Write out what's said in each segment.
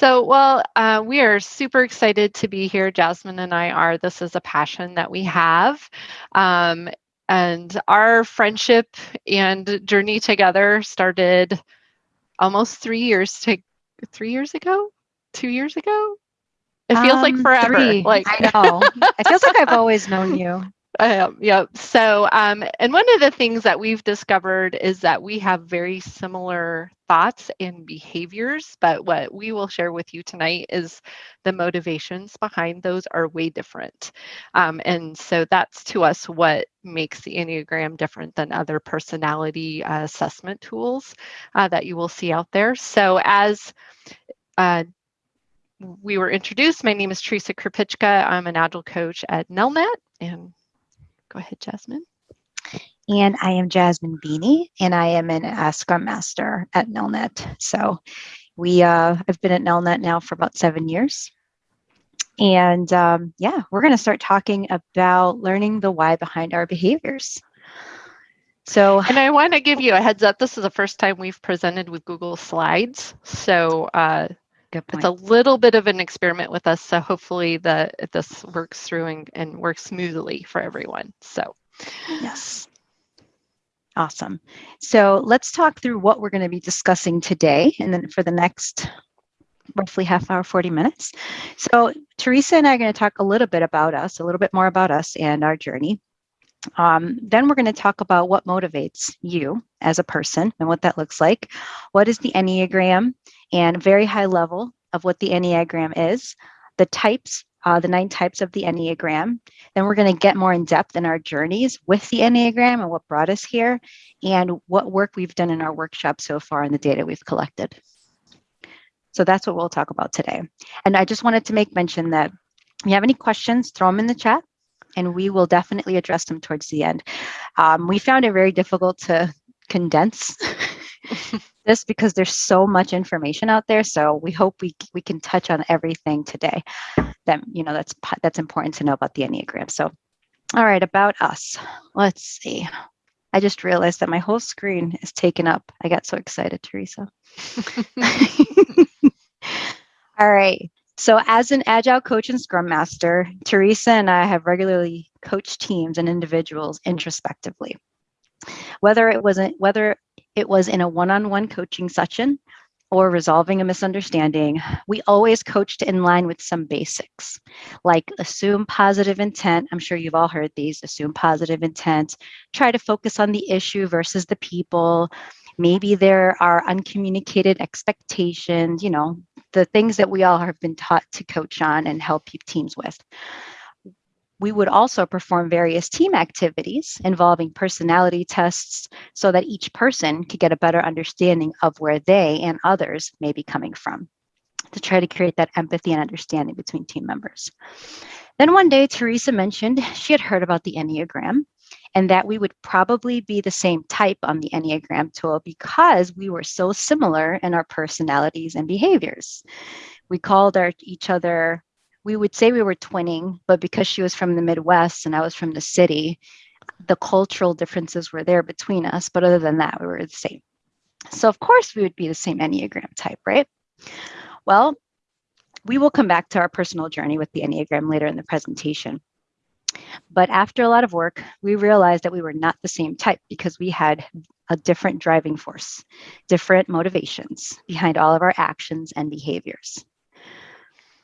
So, well, uh, we are super excited to be here. Jasmine and I are. This is a passion that we have. Um, and our friendship and journey together started almost three years to three years ago, two years ago. It feels um, like forever. Three. Like I know. it feels like I've always known you. Uh, yep. So, um, and one of the things that we've discovered is that we have very similar thoughts and behaviors, but what we will share with you tonight is the motivations behind those are way different. Um, and so that's to us what makes the Enneagram different than other personality uh, assessment tools uh, that you will see out there. So, as uh, we were introduced, my name is Teresa Krupicka. I'm an agile coach at Nelnet and Go ahead, Jasmine. And I am Jasmine Beanie, and I am an uh, Scrum Master at Nelnet. So we, uh, I've been at Nelnet now for about seven years. And um, yeah, we're going to start talking about learning the why behind our behaviors. So, and I want to give you a heads up. This is the first time we've presented with Google Slides. So uh, it's a little bit of an experiment with us. So hopefully the this works through and, and works smoothly for everyone. So yes. Awesome. So let's talk through what we're going to be discussing today and then for the next roughly half hour, 40 minutes. So Teresa and I are going to talk a little bit about us, a little bit more about us and our journey. Um, then we're going to talk about what motivates you as a person and what that looks like. What is the Enneagram and very high level of what the Enneagram is, the types, uh, the nine types of the Enneagram. Then we're going to get more in depth in our journeys with the Enneagram and what brought us here and what work we've done in our workshop so far and the data we've collected. So that's what we'll talk about today. And I just wanted to make mention that if you have any questions, throw them in the chat and we will definitely address them towards the end. Um, we found it very difficult to condense because there's so much information out there. So we hope we we can touch on everything today that you know that's that's important to know about the Enneagram. So all right, about us. Let's see. I just realized that my whole screen is taken up. I got so excited, Teresa. all right. So as an agile coach and scrum master, Teresa and I have regularly coached teams and individuals introspectively. Whether it wasn't whether it was in a one-on-one coaching session or resolving a misunderstanding, we always coached in line with some basics, like assume positive intent. I'm sure you've all heard these, assume positive intent, try to focus on the issue versus the people. Maybe there are uncommunicated expectations, you know, the things that we all have been taught to coach on and help teams with. We would also perform various team activities involving personality tests so that each person could get a better understanding of where they and others may be coming from to try to create that empathy and understanding between team members. Then one day, Teresa mentioned she had heard about the Enneagram and that we would probably be the same type on the Enneagram tool because we were so similar in our personalities and behaviors. We called our, each other, we would say we were twinning, but because she was from the Midwest and I was from the city, the cultural differences were there between us. But other than that, we were the same. So, of course, we would be the same Enneagram type, right? Well, we will come back to our personal journey with the Enneagram later in the presentation. But after a lot of work, we realized that we were not the same type because we had a different driving force, different motivations behind all of our actions and behaviors.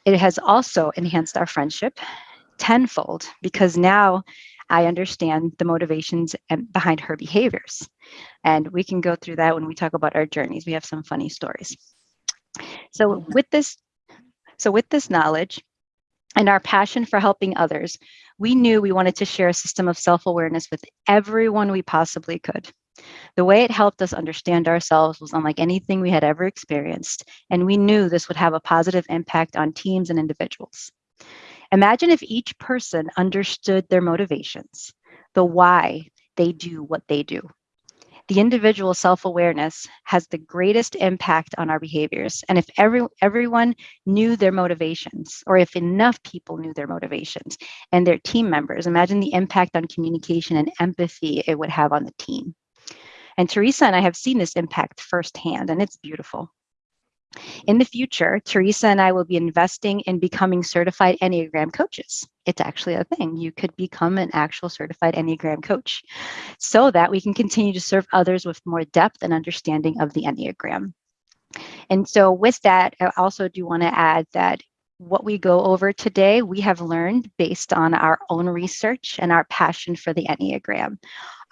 It has also enhanced our friendship tenfold because now I understand the motivations behind her behaviors. And we can go through that when we talk about our journeys. We have some funny stories. So with this, so with this knowledge and our passion for helping others, we knew we wanted to share a system of self-awareness with everyone we possibly could. The way it helped us understand ourselves was unlike anything we had ever experienced, and we knew this would have a positive impact on teams and individuals. Imagine if each person understood their motivations, the why they do what they do the individual self-awareness has the greatest impact on our behaviors. And if every, everyone knew their motivations, or if enough people knew their motivations and their team members, imagine the impact on communication and empathy it would have on the team. And Teresa and I have seen this impact firsthand, and it's beautiful. In the future, Teresa and I will be investing in becoming certified Enneagram coaches. It's actually a thing. You could become an actual certified Enneagram coach so that we can continue to serve others with more depth and understanding of the Enneagram. And so, with that, I also do want to add that what we go over today, we have learned based on our own research and our passion for the Enneagram.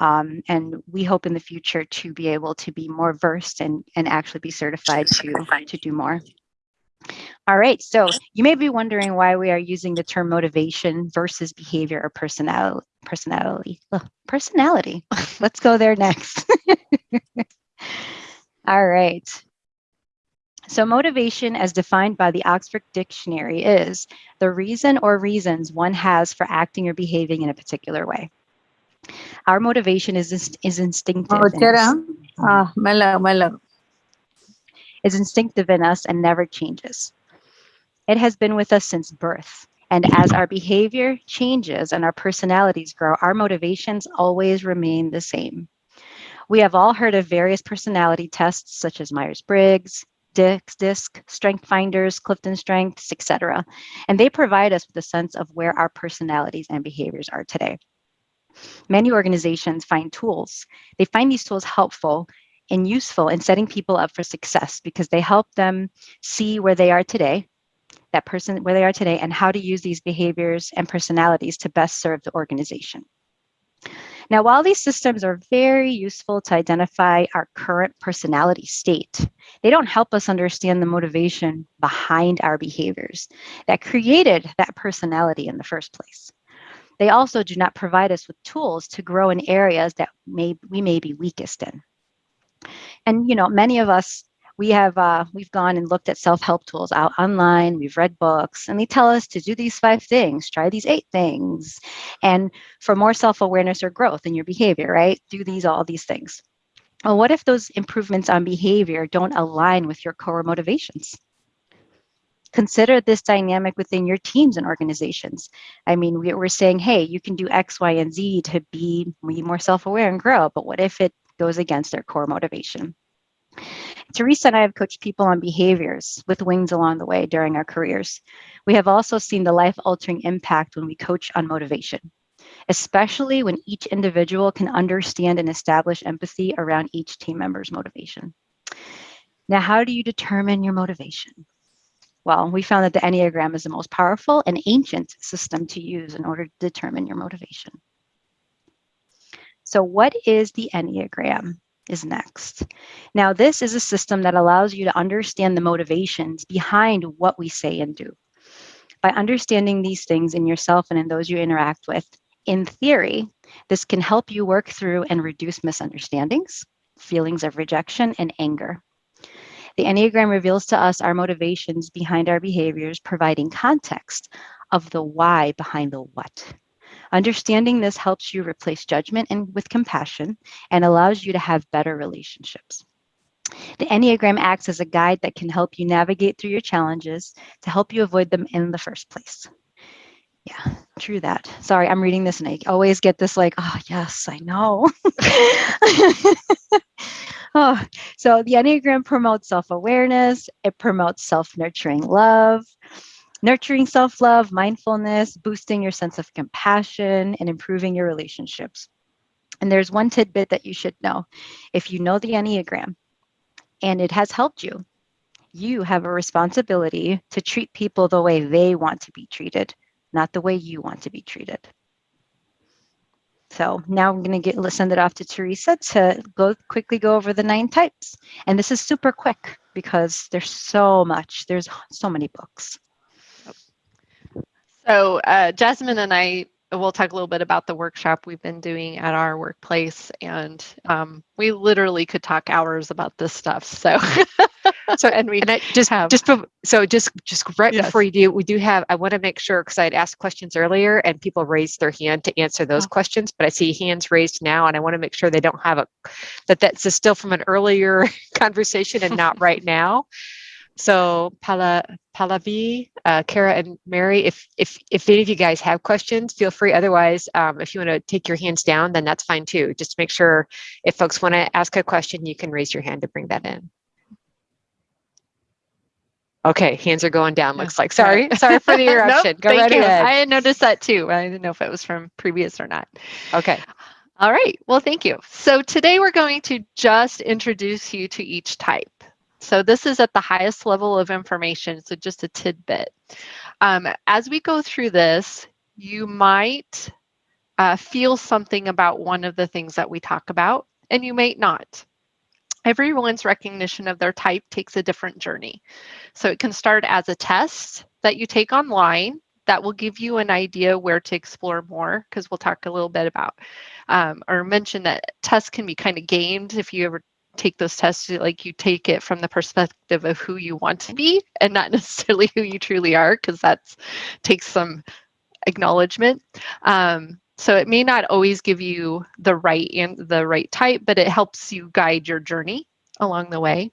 Um, and we hope in the future to be able to be more versed and, and actually be certified to, to do more. All right, so you may be wondering why we are using the term motivation versus behavior or personality. Personality. Personality. Let's go there next. All right. So, motivation, as defined by the Oxford Dictionary, is the reason or reasons one has for acting or behaving in a particular way. Our motivation is is instinctive. Oh, in us, ah, malo, malo. is instinctive in us and never changes. It has been with us since birth. And as our behavior changes and our personalities grow, our motivations always remain the same. We have all heard of various personality tests such as Myers-Briggs, DISC, DISC, Strength Finders, Clifton Strengths, etc. And they provide us with a sense of where our personalities and behaviors are today. Many organizations find tools. They find these tools helpful and useful in setting people up for success because they help them see where they are today, that person where they are today, and how to use these behaviors and personalities to best serve the organization. Now, while these systems are very useful to identify our current personality state, they don't help us understand the motivation behind our behaviors that created that personality in the first place. They also do not provide us with tools to grow in areas that may, we may be weakest in. And you know, many of us we have uh, we've gone and looked at self-help tools out online. We've read books and they tell us to do these five things try these eight things and for more self-awareness or growth in your behavior right? Do these all these things. Well what if those improvements on behavior don't align with your core motivations consider this dynamic within your teams and organizations i mean we, we're saying hey you can do x y and z to be more self-aware and grow but what if it goes against their core motivation Teresa and I have coached people on behaviors with wings along the way during our careers. We have also seen the life altering impact when we coach on motivation, especially when each individual can understand and establish empathy around each team member's motivation. Now, how do you determine your motivation? Well, we found that the Enneagram is the most powerful and ancient system to use in order to determine your motivation. So, what is the Enneagram? is next. Now, this is a system that allows you to understand the motivations behind what we say and do. By understanding these things in yourself and in those you interact with, in theory, this can help you work through and reduce misunderstandings, feelings of rejection, and anger. The Enneagram reveals to us our motivations behind our behaviors, providing context of the why behind the what. Understanding this helps you replace judgment and with compassion and allows you to have better relationships. The Enneagram acts as a guide that can help you navigate through your challenges to help you avoid them in the first place. Yeah, true that. Sorry, I'm reading this and I always get this like, oh, yes, I know. oh, so the Enneagram promotes self awareness, it promotes self nurturing love, nurturing self love, mindfulness, boosting your sense of compassion, and improving your relationships. And there's one tidbit that you should know. If you know the Enneagram and it has helped you, you have a responsibility to treat people the way they want to be treated, not the way you want to be treated. So now I'm going to get send it off to Teresa to go quickly go over the nine types. And this is super quick because there's so much. There's so many books. So uh, Jasmine and I will talk a little bit about the workshop we've been doing at our workplace, and um, we literally could talk hours about this stuff. So, so and we and I just have just so just just right yes. before you do, we do have. I want to make sure because I'd asked questions earlier and people raised their hand to answer those oh. questions, but I see hands raised now, and I want to make sure they don't have a that that's still from an earlier conversation and not right now. So Pala, Pallavi, uh, Kara, and Mary, if if if any of you guys have questions, feel free. Otherwise, um, if you want to take your hands down, then that's fine too. Just make sure if folks want to ask a question, you can raise your hand to bring that in. Okay, hands are going down. Looks like. Sorry, sorry for the interruption. nope, Go thank right you. ahead. I had noticed that too. I didn't know if it was from previous or not. Okay. All right. Well, thank you. So today we're going to just introduce you to each type. So this is at the highest level of information, so just a tidbit. Um, as we go through this, you might uh, feel something about one of the things that we talk about, and you may not. Everyone's recognition of their type takes a different journey. So it can start as a test that you take online that will give you an idea where to explore more because we'll talk a little bit about um, or mention that tests can be kind of gamed if you ever take those tests like you take it from the perspective of who you want to be and not necessarily who you truly are because that's takes some acknowledgement um, so it may not always give you the right and the right type, but it helps you guide your journey along the way.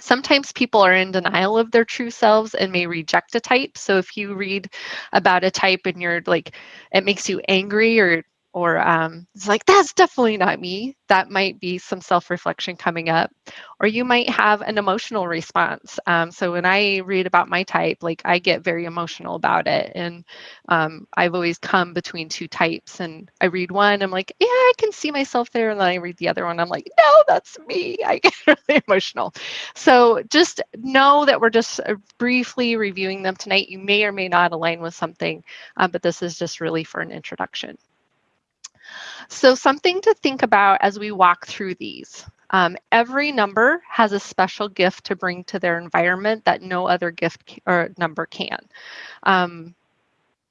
Sometimes people are in denial of their true selves and may reject a type. So if you read about a type and you're like, it makes you angry or or um, it's like, that's definitely not me. That might be some self reflection coming up. Or you might have an emotional response. Um, so when I read about my type, like I get very emotional about it. And um, I've always come between two types. And I read one, I'm like, yeah, I can see myself there. And then I read the other one, I'm like, no, that's me. I get really emotional. So just know that we're just uh, briefly reviewing them tonight. You may or may not align with something, um, but this is just really for an introduction. So something to think about as we walk through these. Um, every number has a special gift to bring to their environment that no other gift or number can. Um,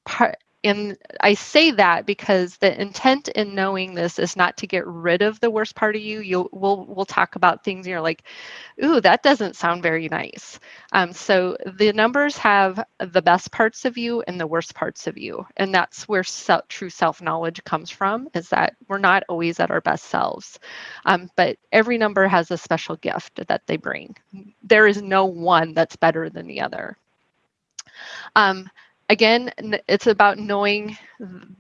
part, and I say that because the intent in knowing this is not to get rid of the worst part of you. You'll we'll we'll talk about things you're like, ooh, that doesn't sound very nice. Um, so the numbers have the best parts of you and the worst parts of you, and that's where true self knowledge comes from. Is that we're not always at our best selves, um, but every number has a special gift that they bring. There is no one that's better than the other. Um, again, it's about knowing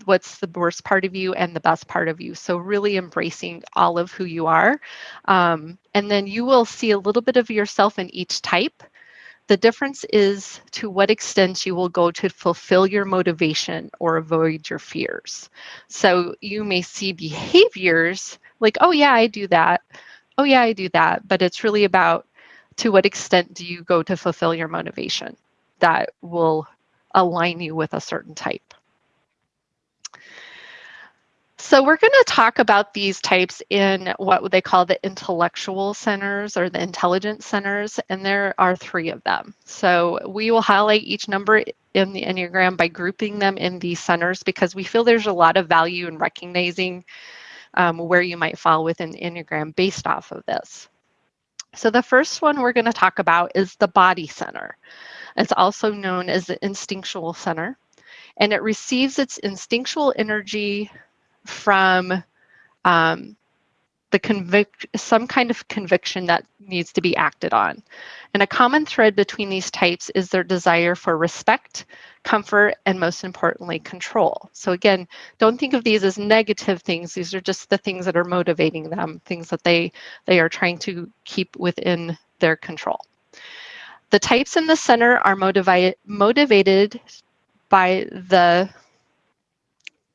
what's the worst part of you and the best part of you. So really embracing all of who you are. Um, and then you will see a little bit of yourself in each type. The difference is to what extent you will go to fulfill your motivation or avoid your fears. So you may see behaviors like, oh yeah, I do that. Oh yeah, I do that. But it's really about to what extent do you go to fulfill your motivation that will align you with a certain type. So we're going to talk about these types in what they call the intellectual centers or the intelligence centers, and there are three of them. So we will highlight each number in the Enneagram by grouping them in these centers because we feel there's a lot of value in recognizing um, where you might fall within the Enneagram based off of this. So the first one we're going to talk about is the body center. It's also known as the instinctual center, and it receives its instinctual energy from um, the convict some kind of conviction that needs to be acted on. And a common thread between these types is their desire for respect, comfort, and most importantly, control. So again, don't think of these as negative things. These are just the things that are motivating them, things that they they are trying to keep within their control. The types in the center are motivated, motivated by the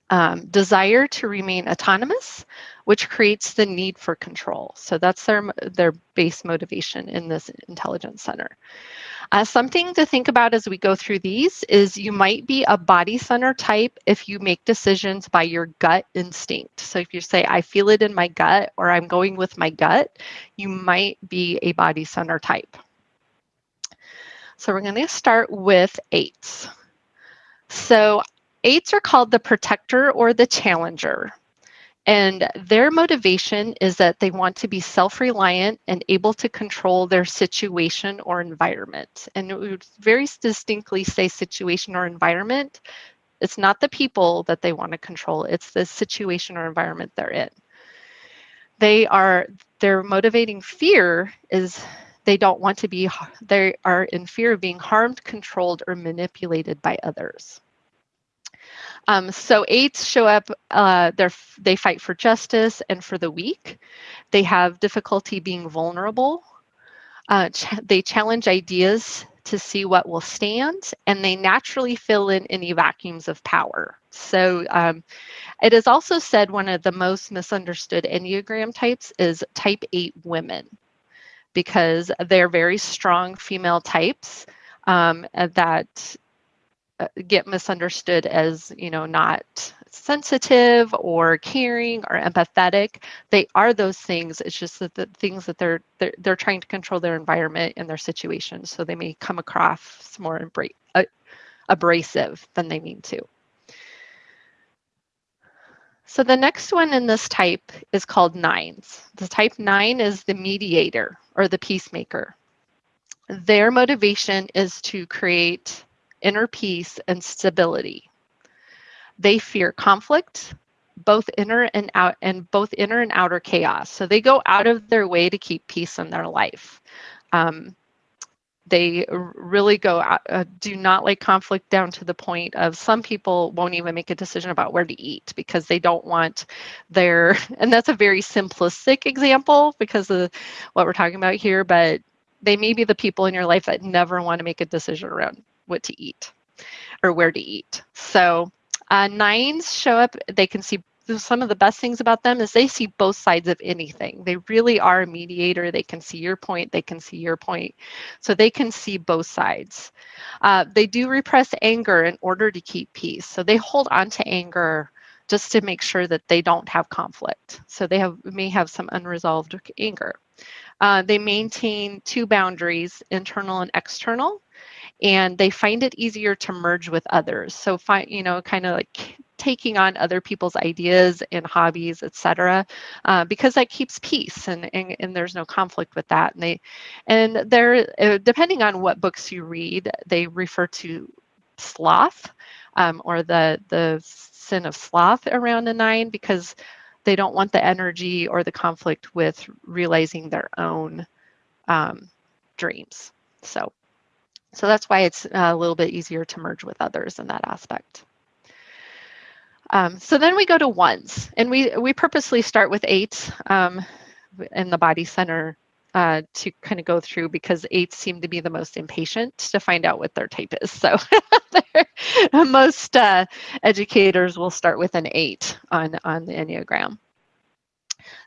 um, desire to remain autonomous, which creates the need for control. So that's their, their base motivation in this intelligence center. Uh, something to think about as we go through these is you might be a body center type if you make decisions by your gut instinct. So if you say, I feel it in my gut, or I'm going with my gut, you might be a body center type. So we're going to start with eights. So eights are called the protector or the challenger. And their motivation is that they want to be self-reliant and able to control their situation or environment. And it would very distinctly say situation or environment. It's not the people that they want to control, it's the situation or environment they're in. They are, their motivating fear is they don't want to be, they are in fear of being harmed, controlled, or manipulated by others. Um, so eights show up, uh, they fight for justice and for the weak. They have difficulty being vulnerable. Uh, ch they challenge ideas to see what will stand, and they naturally fill in any vacuums of power. So um, it is also said one of the most misunderstood Enneagram types is type 8 women because they're very strong female types um, that uh, get misunderstood as, you know, not sensitive or caring or empathetic. They are those things. It's just that the things that they're they're, they're trying to control their environment and their situation, so they may come across more uh, abrasive than they mean to. So the next one in this type is called nines. The type nine is the mediator or the peacemaker. Their motivation is to create inner peace and stability. They fear conflict, both inner and out and both inner and outer chaos. So they go out of their way to keep peace in their life. Um, they really go out, uh, do not like conflict down to the point of some people won't even make a decision about where to eat because they don't want their and that's a very simplistic example because of what we're talking about here but they may be the people in your life that never want to make a decision around what to eat or where to eat. So uh, nines show up they can see some of the best things about them is they see both sides of anything. They really are a mediator. They can see your point, they can see your point. So they can see both sides. Uh, they do repress anger in order to keep peace. So they hold on to anger just to make sure that they don't have conflict. So they have may have some unresolved anger. Uh, they maintain two boundaries, internal and external, and they find it easier to merge with others. So find, you know, kind of like taking on other people's ideas and hobbies, etc., uh, because that keeps peace and, and, and there's no conflict with that. And they, and they're uh, depending on what books you read, they refer to sloth um, or the the sin of sloth around the nine because they don't want the energy or the conflict with realizing their own um, dreams. So, so that's why it's a little bit easier to merge with others in that aspect. Um, so then we go to ones, and we, we purposely start with eight um, in the body center uh, to kind of go through because eights seem to be the most impatient to find out what their type is. So most uh, educators will start with an eight on, on the Enneagram.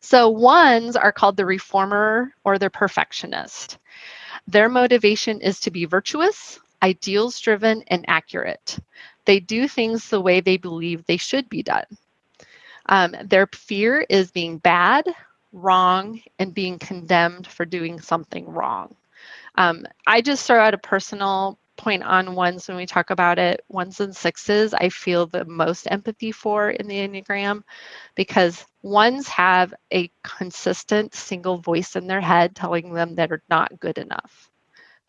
So ones are called the reformer or the perfectionist. Their motivation is to be virtuous, ideals driven, and accurate. They do things the way they believe they should be done. Um, their fear is being bad, wrong, and being condemned for doing something wrong. Um, I just throw out a personal point on ones when we talk about it. Ones and sixes, I feel the most empathy for in the Enneagram because ones have a consistent single voice in their head telling them that are not good enough,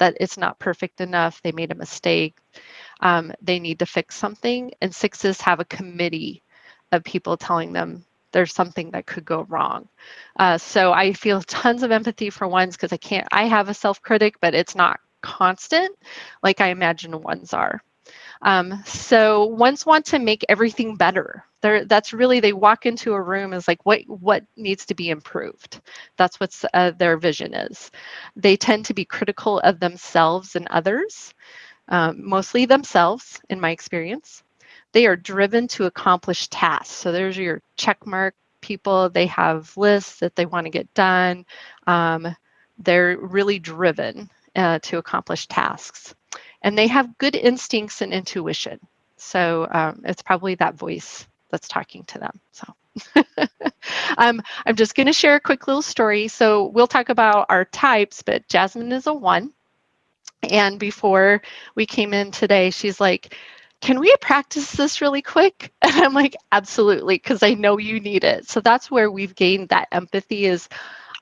that it's not perfect enough, they made a mistake, um, they need to fix something. And sixes have a committee of people telling them there's something that could go wrong. Uh, so I feel tons of empathy for ones because I can't, I have a self critic, but it's not constant like I imagine ones are. Um, so ones want to make everything better. They're, that's really they walk into a room is like what what needs to be improved. That's what uh, their vision is. They tend to be critical of themselves and others um, mostly themselves, in my experience. They are driven to accomplish tasks. So there's your check mark people. They have lists that they want to get done. Um, they're really driven uh, to accomplish tasks. And they have good instincts and intuition. So um, it's probably that voice that's talking to them. So um, I'm just going to share a quick little story. So we'll talk about our types, but Jasmine is a one. And before we came in today, she's like, can we practice this really quick? And I'm like, absolutely, because I know you need it. So that's where we've gained that empathy is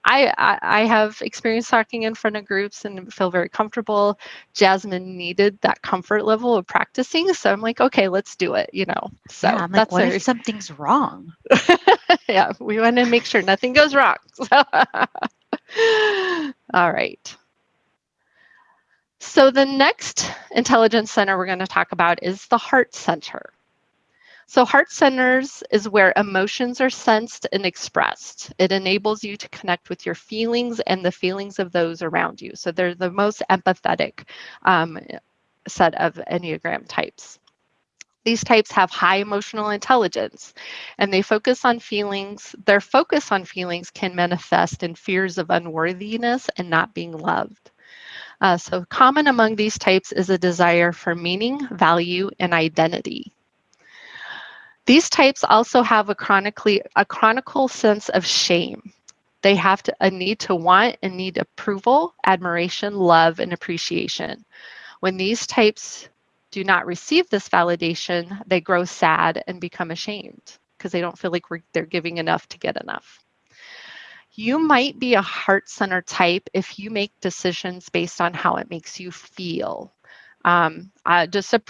I, I, I have experience talking in front of groups and feel very comfortable. Jasmine needed that comfort level of practicing. So I'm like, okay, let's do it, you know. So yeah, I'm like, what if something's wrong? yeah, we want to make sure nothing goes wrong. So all right. So the next intelligence center we're going to talk about is the heart center. So heart centers is where emotions are sensed and expressed. It enables you to connect with your feelings and the feelings of those around you. So they're the most empathetic um, set of Enneagram types. These types have high emotional intelligence and they focus on feelings. Their focus on feelings can manifest in fears of unworthiness and not being loved. Uh, so common among these types is a desire for meaning, value, and identity. These types also have a chronically a chronicle sense of shame. They have to, a need to want and need approval, admiration, love, and appreciation. When these types do not receive this validation, they grow sad and become ashamed because they don't feel like they're giving enough to get enough. You might be a heart center type if you make decisions based on how it makes you feel. Um, uh, just a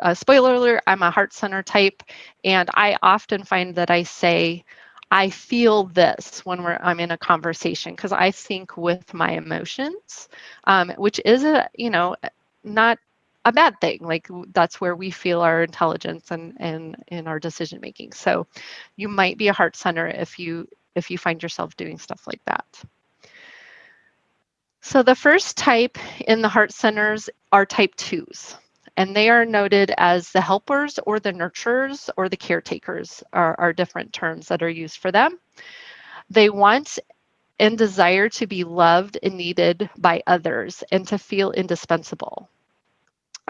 uh, spoiler alert, I'm a heart center type, and I often find that I say, I feel this when we're, I'm in a conversation because I think with my emotions, um, which is a, you know, not a bad thing. Like that's where we feel our intelligence and and in our decision making. So you might be a heart center if you if you find yourself doing stuff like that. So the first type in the heart centers are type twos and they are noted as the helpers or the nurturers or the caretakers are, are different terms that are used for them. They want and desire to be loved and needed by others and to feel indispensable.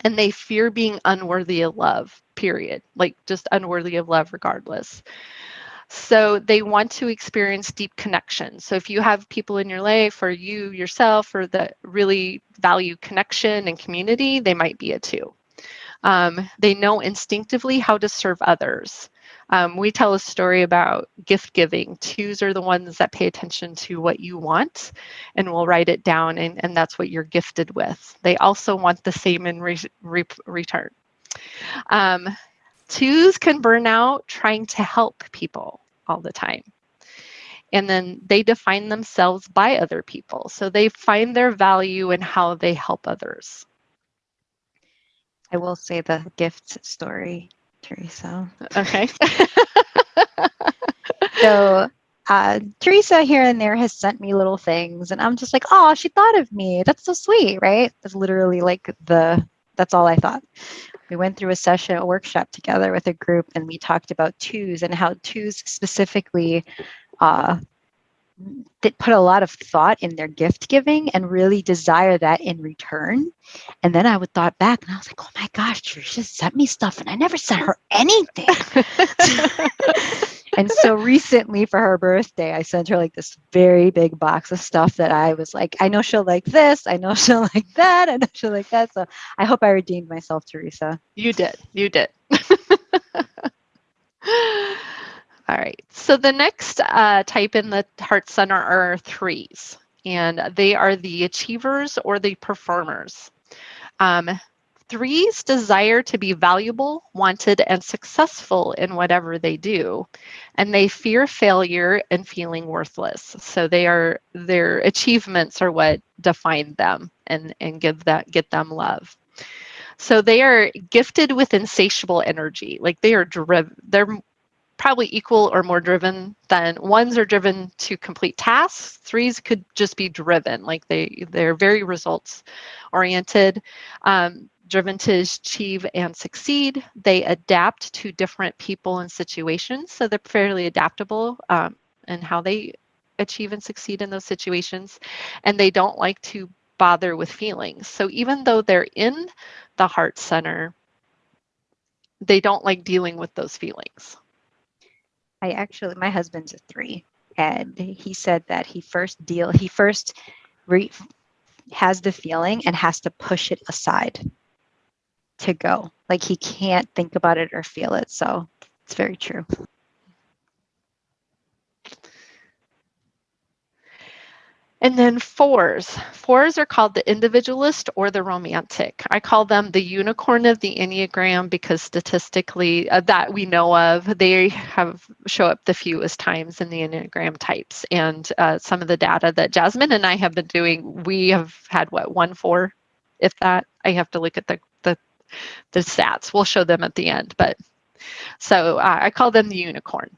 And they fear being unworthy of love, period, like just unworthy of love regardless. So they want to experience deep connection. So if you have people in your life or you yourself or that really value connection and community, they might be a two. Um, they know instinctively how to serve others. Um, we tell a story about gift giving. Twos are the ones that pay attention to what you want and will write it down, and, and that's what you're gifted with. They also want the same in re re return. Um, Twos can burn out trying to help people all the time. And then they define themselves by other people. So they find their value in how they help others. I will say the gift story, Teresa. Okay. so uh, Teresa here and there has sent me little things, and I'm just like, oh, she thought of me. That's so sweet, right? That's literally like the, that's all I thought we went through a session, a workshop together with a group, and we talked about twos and how twos specifically uh, that put a lot of thought in their gift giving and really desire that in return. And then I would thought back and I was like, oh my gosh, Trisha sent me stuff and I never sent her anything. and so recently for her birthday, I sent her like this very big box of stuff that I was like, I know she'll like this, I know she'll like that, I know she'll like that. So I hope I redeemed myself, Teresa. You did. You did. All right, so the next uh, type in the Heart Center are threes, and they are the achievers or the performers. Um, threes desire to be valuable, wanted, and successful in whatever they do, and they fear failure and feeling worthless. So they are their achievements are what define them and and give that get them love. So they are gifted with insatiable energy. Like they are driven, they're probably equal or more driven than ones are driven to complete tasks. Threes could just be driven like they they're very results oriented um, driven to achieve and succeed. They adapt to different people and situations so they're fairly adaptable um, in how they achieve and succeed in those situations. And they don't like to bother with feelings. So even though they're in the heart center they don't like dealing with those feelings I actually, my husband's a three, and he said that he first deal, he first re, has the feeling and has to push it aside to go. Like he can't think about it or feel it. So it's very true. And then fours. Fours are called the individualist or the romantic. I call them the unicorn of the Enneagram because statistically uh, that we know of, they have show up the fewest times in the Enneagram types. And uh, some of the data that Jasmine and I have been doing, we have had what, one four, if that, I have to look at the, the, the stats. We'll show them at the end, but So uh, I call them the unicorn.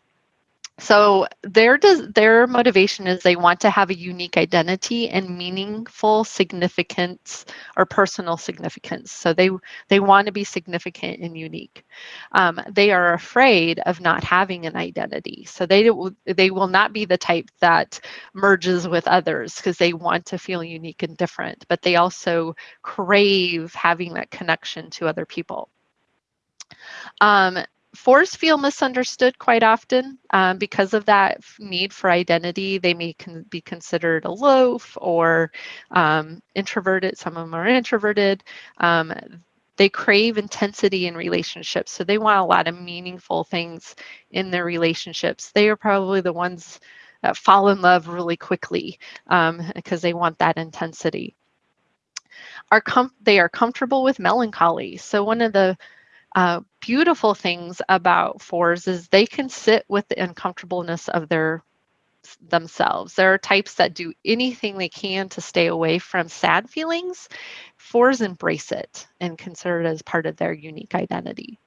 So their does their motivation is they want to have a unique identity and meaningful significance or personal significance. So they they want to be significant and unique. Um, they are afraid of not having an identity. So they they will not be the type that merges with others because they want to feel unique and different. But they also crave having that connection to other people. Um, fours feel misunderstood quite often um, because of that need for identity. They may con be considered aloof or um, introverted. Some of them are introverted. Um, they crave intensity in relationships. So they want a lot of meaningful things in their relationships. They are probably the ones that fall in love really quickly because um, they want that intensity. Are they are comfortable with melancholy. So one of the uh, beautiful things about fours is they can sit with the uncomfortableness of their themselves. There are types that do anything they can to stay away from sad feelings. Fours embrace it and consider it as part of their unique identity.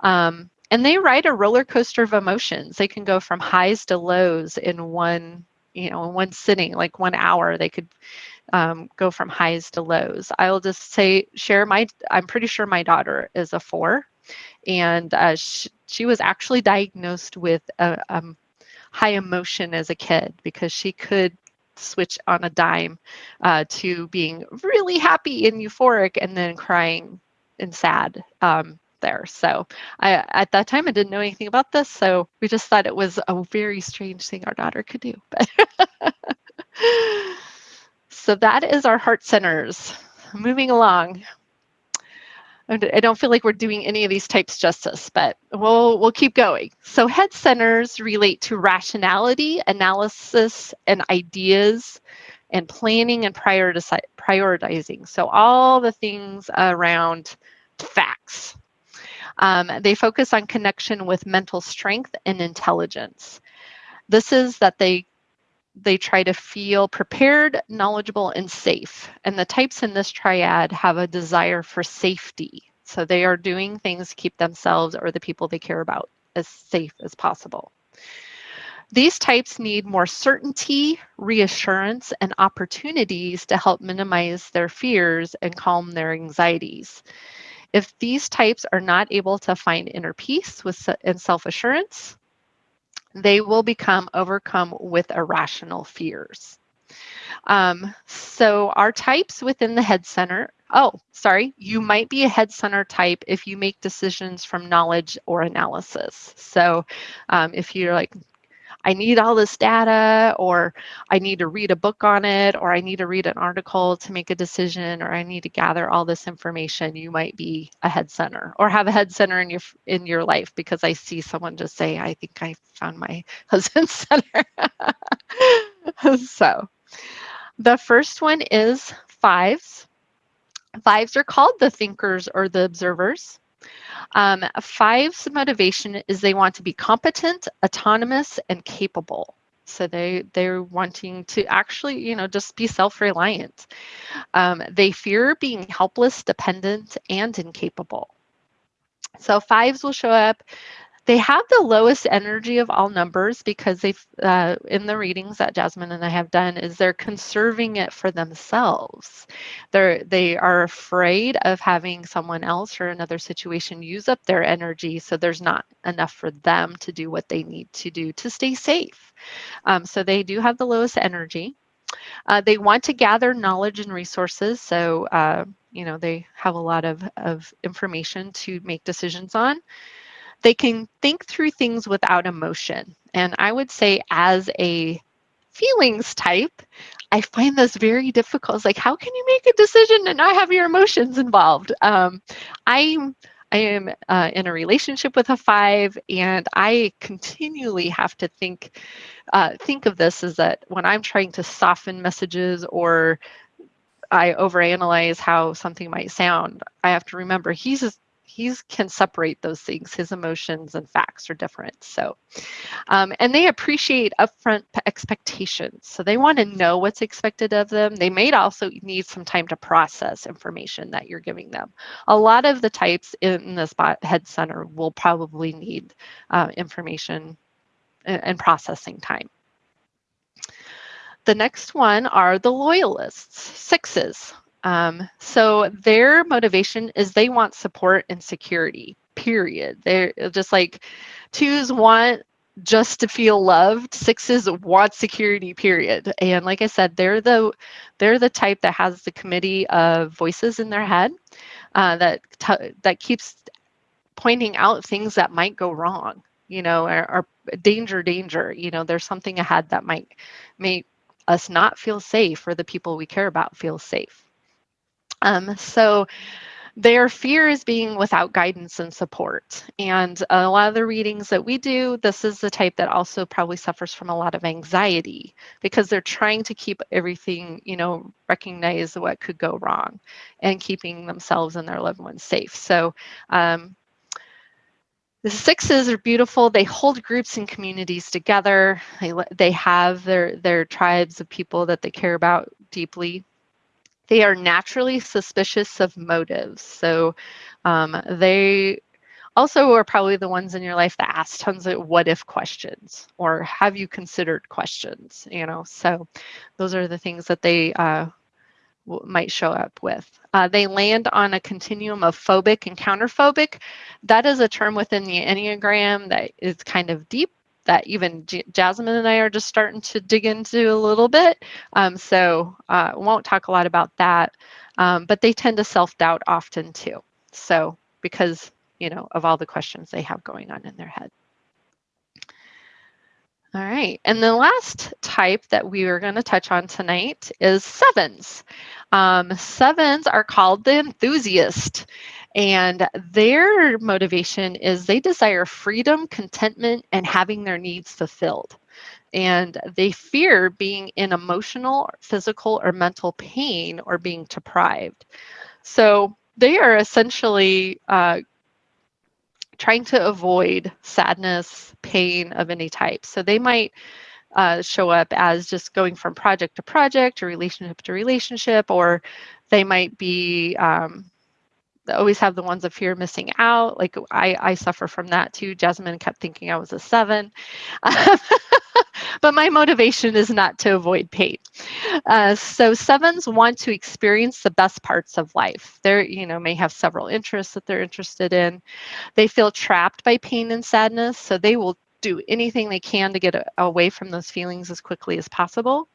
Um, and they ride a roller coaster of emotions. They can go from highs to lows in one, you know, in one sitting, like one hour. They could um, go from highs to lows. I'll just say, share my, I'm pretty sure my daughter is a four. And uh, she, she was actually diagnosed with a, um, high emotion as a kid because she could switch on a dime uh, to being really happy and euphoric and then crying and sad um, there. So I, at that time, I didn't know anything about this. So we just thought it was a very strange thing our daughter could do. So that is our heart centers. Moving along. I don't feel like we're doing any of these types justice, but we'll, we'll keep going. So head centers relate to rationality, analysis, and ideas, and planning and prioritizing. So all the things around facts. Um, they focus on connection with mental strength and intelligence. This is that they they try to feel prepared, knowledgeable, and safe. And the types in this triad have a desire for safety. So they are doing things to keep themselves or the people they care about as safe as possible. These types need more certainty, reassurance, and opportunities to help minimize their fears and calm their anxieties. If these types are not able to find inner peace with, and self-assurance, they will become overcome with irrational fears. Um, so our types within the head center, oh, sorry, you might be a head center type if you make decisions from knowledge or analysis. So um, if you're like, I need all this data, or I need to read a book on it, or I need to read an article to make a decision, or I need to gather all this information, you might be a head center or have a head center in your in your life because I see someone just say, I think I found my husband's center. so the first one is fives. Fives are called the thinkers or the observers. Um, five's motivation is they want to be competent, autonomous, and capable. So they they're wanting to actually, you know, just be self-reliant. Um, they fear being helpless, dependent, and incapable. So fives will show up they have the lowest energy of all numbers because they've, uh, in the readings that Jasmine and I have done, is they're conserving it for themselves. They're, they are afraid of having someone else or another situation use up their energy, so there's not enough for them to do what they need to do to stay safe. Um, so they do have the lowest energy. Uh, they want to gather knowledge and resources, so uh, you know they have a lot of, of information to make decisions on. They can think through things without emotion. And I would say as a feelings type, I find this very difficult. It's like, how can you make a decision and not have your emotions involved? Um, I'm I am uh, in a relationship with a five, and I continually have to think uh, think of this as that when I'm trying to soften messages or I overanalyze how something might sound, I have to remember he's he can separate those things. His emotions and facts are different. So, um, and they appreciate upfront expectations. So they want to know what's expected of them. They may also need some time to process information that you're giving them. A lot of the types in the spot head center will probably need uh, information and, and processing time. The next one are the loyalists, sixes. Um, so their motivation is they want support and security, period. They're just like twos want just to feel loved sixes want security period and like i said they're the they're the type that has the committee of voices in their head uh, that that keeps pointing out things that might go wrong you know or, or danger danger you know there's something ahead that might make us not feel safe or the people we care about feel safe um, so their fear is being without guidance and support. And a lot of the readings that we do, this is the type that also probably suffers from a lot of anxiety because they're trying to keep everything, you know, recognize what could go wrong and keeping themselves and their loved ones safe. So um, the sixes are beautiful. They hold groups and communities together. They, they have their, their tribes of people that they care about deeply. They are naturally suspicious of motives. So um, they also are probably the ones in your life that ask tons of what if questions or have you considered questions, you know? So those are the things that they uh, might show up with. Uh, they land on a continuum of phobic and counterphobic. That is a term within the Enneagram that is kind of deep that even J Jasmine and I are just starting to dig into a little bit. Um, so uh, won't talk a lot about that, um, but they tend to self-doubt often too. So because, you know, of all the questions they have going on in their head. All right, and the last type that we are going to touch on tonight is sevens. Um, sevens are called the enthusiast. And their motivation is they desire freedom, contentment, and having their needs fulfilled. And they fear being in emotional, physical, or mental pain or being deprived. So they are essentially uh, trying to avoid sadness, pain of any type. So they might uh, show up as just going from project to project or relationship to relationship, or they might be um, always have the ones of fear missing out. Like I, I suffer from that too. Jasmine kept thinking I was a seven. but my motivation is not to avoid pain. Uh, so sevens want to experience the best parts of life. They, you know, may have several interests that they're interested in. They feel trapped by pain and sadness, so they will do anything they can to get away from those feelings as quickly as possible.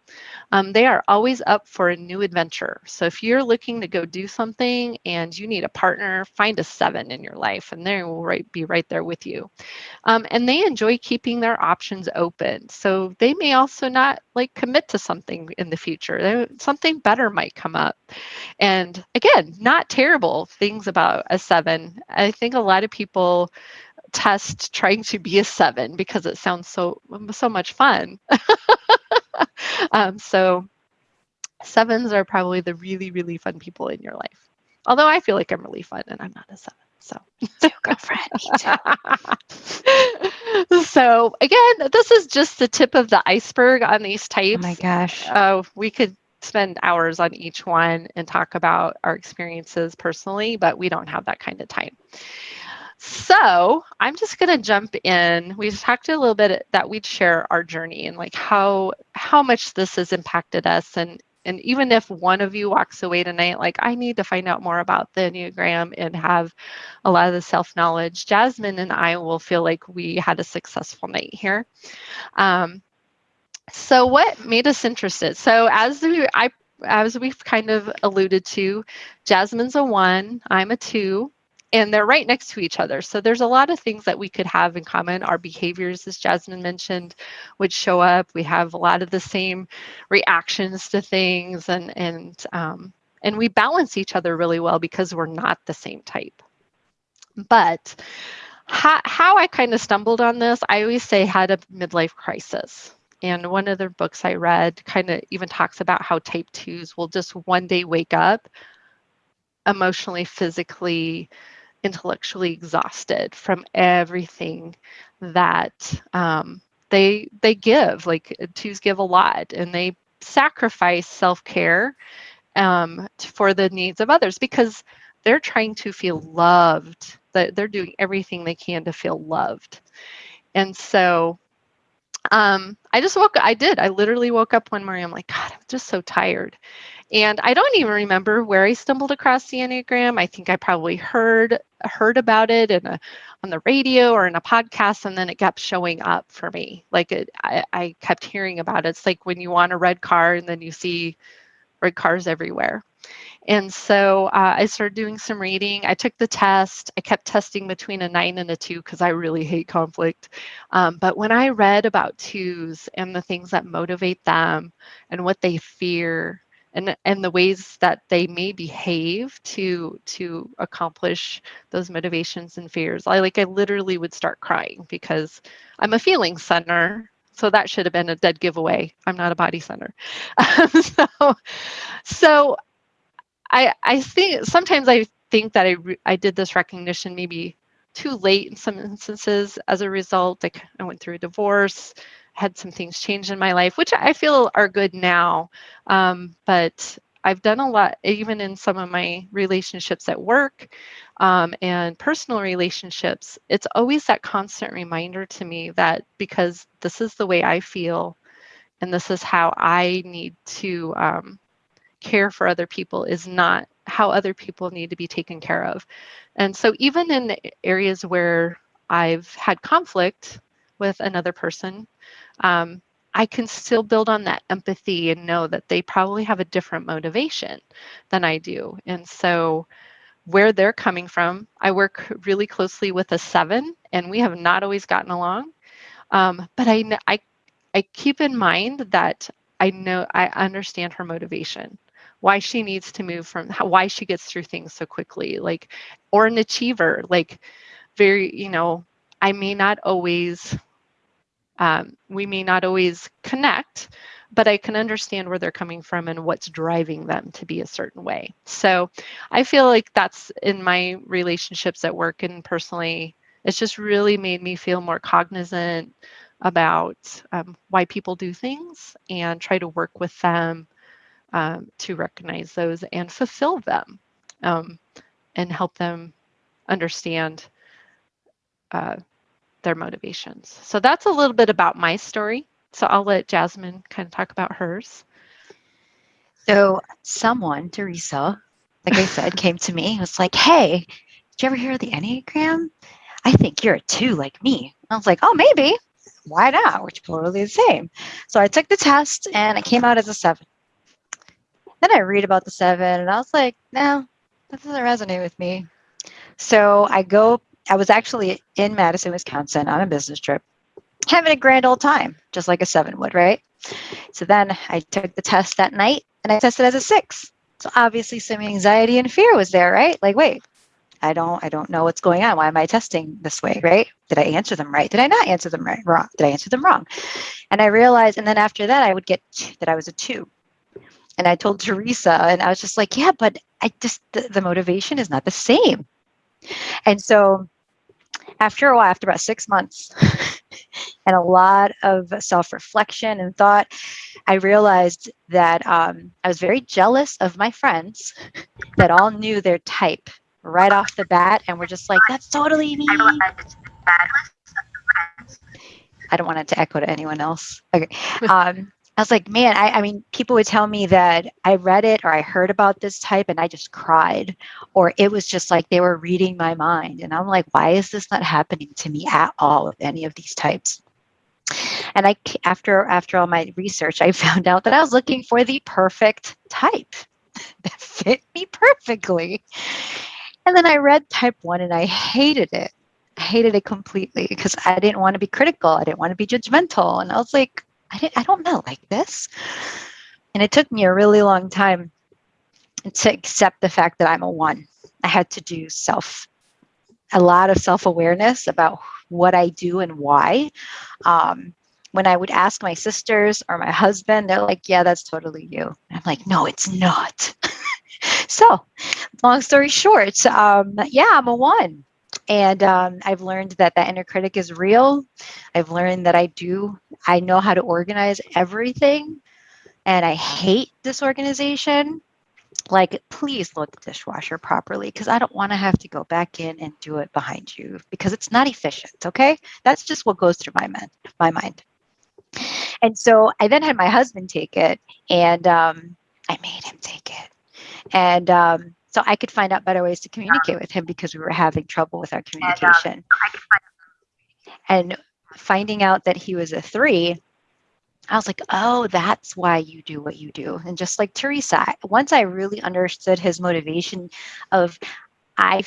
Um, they are always up for a new adventure. So if you're looking to go do something and you need a partner, find a seven in your life and they will right, be right there with you. Um, and they enjoy keeping their options open. So they may also not like commit to something in the future. They, something better might come up. And again, not terrible things about a seven. I think a lot of people test trying to be a seven because it sounds so so much fun. um, so sevens are probably the really really fun people in your life. Although I feel like I'm really fun and I'm not a seven. So, girlfriend. so again, this is just the tip of the iceberg on these types. Oh my gosh. Oh, uh, we could spend hours on each one and talk about our experiences personally, but we don't have that kind of time. So I'm just going to jump in. We talked a little bit that we'd share our journey and like how how much this has impacted us and and even if one of you walks away tonight like I need to find out more about the Enneagram and have a lot of the self-knowledge, Jasmine and I will feel like we had a successful night here. Um, so what made us interested? So as we, I as we've kind of alluded to, Jasmine's a one, I'm a two and they're right next to each other. So there's a lot of things that we could have in common. Our behaviors, as Jasmine mentioned, would show up. We have a lot of the same reactions to things, and and um, and we balance each other really well because we're not the same type. But how, how I kind of stumbled on this, I always say had a midlife crisis. And one of the books I read kind of even talks about how type twos will just one day wake up emotionally, physically, intellectually exhausted from everything that um, they they give. Like twos give a lot, and they sacrifice self care um, for the needs of others because they're trying to feel loved. That they're doing everything they can to feel loved, and so um, I just woke. I did. I literally woke up one morning. I'm like, God, I'm just so tired, and I don't even remember where I stumbled across the Enneagram. I think I probably heard heard about it in a on the radio or in a podcast, and then it kept showing up for me. Like it, I, I kept hearing about it. It's like when you want a red car and then you see red cars everywhere. And so uh, I started doing some reading. I took the test. I kept testing between a nine and a two because I really hate conflict. Um, but when I read about twos and the things that motivate them and what they fear and and the ways that they may behave to to accomplish those motivations and fears. I like i literally would start crying because i'm a feeling center so that should have been a dead giveaway. I'm not a body center. So so i i think sometimes i think that i i did this recognition maybe too late in some instances as a result like i went through a divorce had some things change in my life, which I feel are good now. Um, but I've done a lot, even in some of my relationships at work um, and personal relationships. It's always that constant reminder to me that because this is the way I feel and this is how I need to um, care for other people, is not how other people need to be taken care of. And so, even in areas where I've had conflict with another person, um, I can still build on that empathy and know that they probably have a different motivation than I do. And so, where they're coming from, I work really closely with a seven, and we have not always gotten along. Um, but I, I, I keep in mind that I know I understand her motivation, why she needs to move from, how, why she gets through things so quickly, like, or an achiever, like, very, you know, I may not always um, we may not always connect, but I can understand where they're coming from and what's driving them to be a certain way. So I feel like that's in my relationships at work and personally, it's just really made me feel more cognizant about um, why people do things and try to work with them um, to recognize those and fulfill them um, and help them understand uh, their motivations. So that's a little bit about my story. So I'll let Jasmine kind of talk about hers. So someone, Teresa, like I said, came to me and was like, hey, did you ever hear of the Enneagram? I think you're a two like me. I was like, oh, maybe. Why not? We're totally the same. So I took the test and I came out as a seven. Then I read about the seven and I was like, no, that doesn't resonate with me. So I go I was actually in Madison, Wisconsin on a business trip, having a grand old time, just like a seven would, right? So then I took the test that night and I tested as a six. So obviously some anxiety and fear was there, right? Like, wait, I don't I don't know what's going on. Why am I testing this way, right? Did I answer them right? Did I not answer them right? Wrong. Did I answer them wrong? And I realized, and then after that I would get that I was a two. And I told Teresa, and I was just like, yeah, but I just the, the motivation is not the same. And so after a while, after about six months, and a lot of self reflection and thought, I realized that um, I was very jealous of my friends that all knew their type right off the bat and were just like, that's totally me. I don't want it to echo to anyone else. Okay. Um, I was like, man, I, I mean, people would tell me that I read it or I heard about this type and I just cried, or it was just like they were reading my mind. And I'm like, why is this not happening to me at all with any of these types? And I, after after all my research, I found out that I was looking for the perfect type that fit me perfectly. And then I read type one and I hated it. I hated it completely because I didn't want to be critical. I didn't want to be judgmental. And I was like, I, didn't, I don't know like this. And it took me a really long time to accept the fact that I'm a one. I had to do self, a lot of self awareness about what I do and why. Um, when I would ask my sisters or my husband, they're like, yeah, that's totally you. I'm like, no, it's not. so, long story short, um, yeah, I'm a one. And um, I've learned that that inner critic is real. I've learned that I do, I know how to organize everything. And I hate disorganization. Like, please load the dishwasher properly because I don't want to have to go back in and do it behind you because it's not efficient. Okay. That's just what goes through my, mind, my mind. And so I then had my husband take it and um, I made him take it. And um, so I could find out better ways to communicate with him because we were having trouble with our communication. And finding out that he was a three, I was like, oh, that's why you do what you do. And just like Teresa, once I really understood his motivation of I,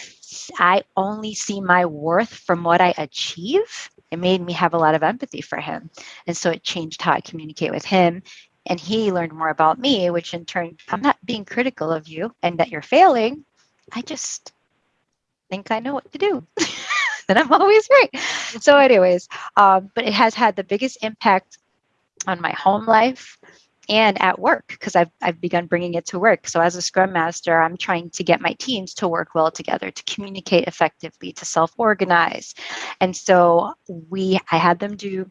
I only see my worth from what I achieve, it made me have a lot of empathy for him. And so it changed how I communicate with him and he learned more about me, which in turn, I'm not being critical of you and that you're failing. I just think I know what to do. and I'm always right. So, anyways, um, but it has had the biggest impact on my home life and at work because I've, I've begun bringing it to work. So, as a Scrum Master, I'm trying to get my teams to work well together, to communicate effectively, to self organize. And so, we I had them do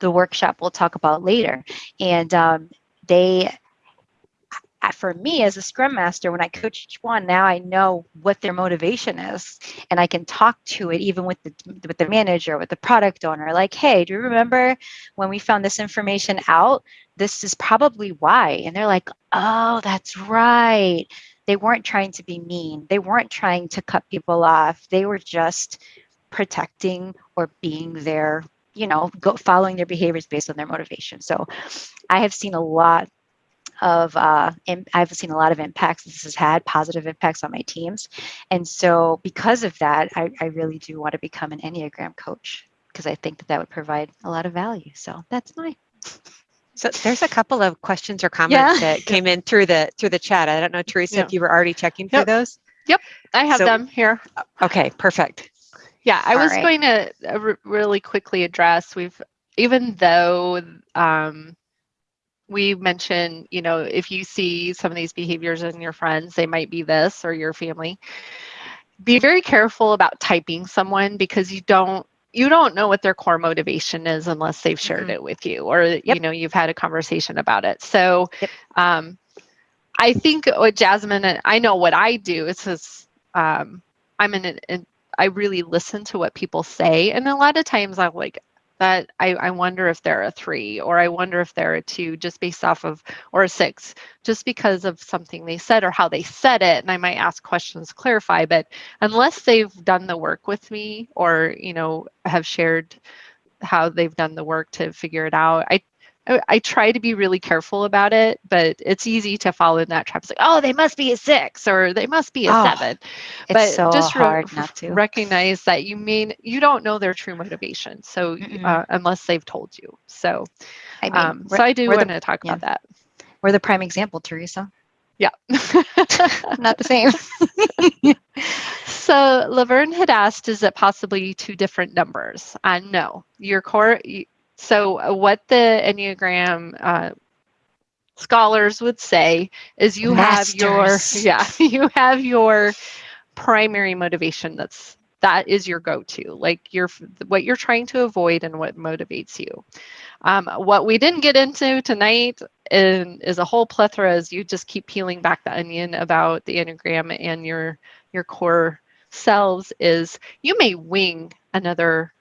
the workshop we'll talk about later. And um, they, for me as a scrum master, when I coach each one, now I know what their motivation is, and I can talk to it even with the with the manager, with the product owner. Like, hey, do you remember when we found this information out? This is probably why. And they're like, oh, that's right. They weren't trying to be mean. They weren't trying to cut people off. They were just protecting or being there you know, go following their behaviors based on their motivation. So I have seen a lot of uh, I've seen a lot of impacts this has had positive impacts on my teams, and so because of that, I, I really do want to become an Enneagram coach because I think that that would provide a lot of value. So that's my. So there's a couple of questions or comments yeah. that came in through the through the chat. I don't know, Teresa, yeah. if you were already checking yep. through those. Yep, I have so, them here. Okay, perfect. Yeah, I All was right. going to uh, really quickly address we've even though um, we mentioned, you know, if you see some of these behaviors in your friends, they might be this or your family. Be very careful about typing someone because you don't you don't know what their core motivation is unless they've shared mm-hmm. it with you or yep. you know you've had a conversation about it. So yep. um, I think what Jasmine and I know what I do is, um, I'm in an, I really listen to what people say. And a lot of times I'm like, that I, I wonder if they're a three or I wonder if they're a two just based off of or a six just because of something they said or how they said it and I might ask questions to clarify but unless they've done the work with me or you know have shared how they've done the work to figure it out I I try to be really careful about it, but it's easy to fall in that trap. It's like, oh, they must be a six or they must be a oh, seven. But so just re- not to recognize that you mean you don't know their true motivation. So uh, unless they've told you, so I mean, um, so I do want to talk yeah. about that. We're the prime example, Teresa. Yeah, not the same. so Laverne had asked, is it possibly two different numbers? Uh, no, your core. So, uh, what the Enneagram uh, scholars would say is you Masters. have your yeah you have your primary motivation that's that is your go-to like your what you're trying to avoid and what motivates you um, what we didn't get into tonight in, is a whole plethora as you just keep peeling back the onion about the enneagram and your your core selves is you may wing another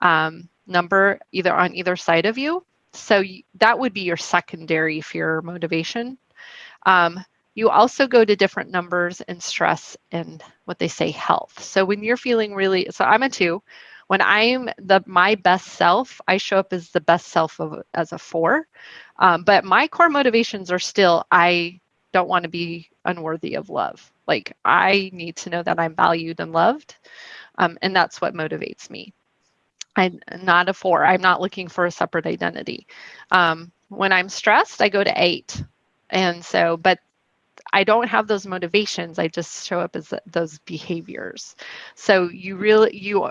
um, number either on either side of you. So that would be your secondary fear motivation. Um, you also go to different numbers in stress and what they say health. So when you're feeling really, so I'm a two. When I'm the my best self, I show up as the best self of as a four. Um, but my core motivations are still I don't want to be unworthy of love. Like I need to know that I'm valued and loved, um, and that's what motivates me. I'm not a four. I'm not looking for a separate identity. Um, when I'm stressed, I go to eight. And so, but I don't have those motivations. I just show up as those behaviors. So you really, you,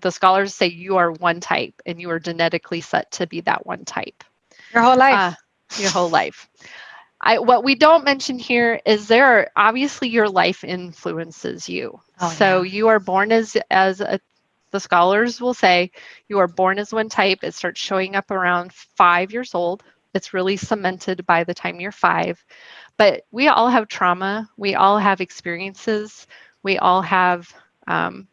the scholars say you are one type and you are genetically set to be that one type. Your whole life. Uh, your whole life. I, what we don't mention here is there are obviously your life influences you. Oh, so yeah. you are born as as a, the scholars will say you are born as one type. It starts showing up around five years old. It's really cemented by the time you're five. But we all have trauma. We all have experiences. We all have um,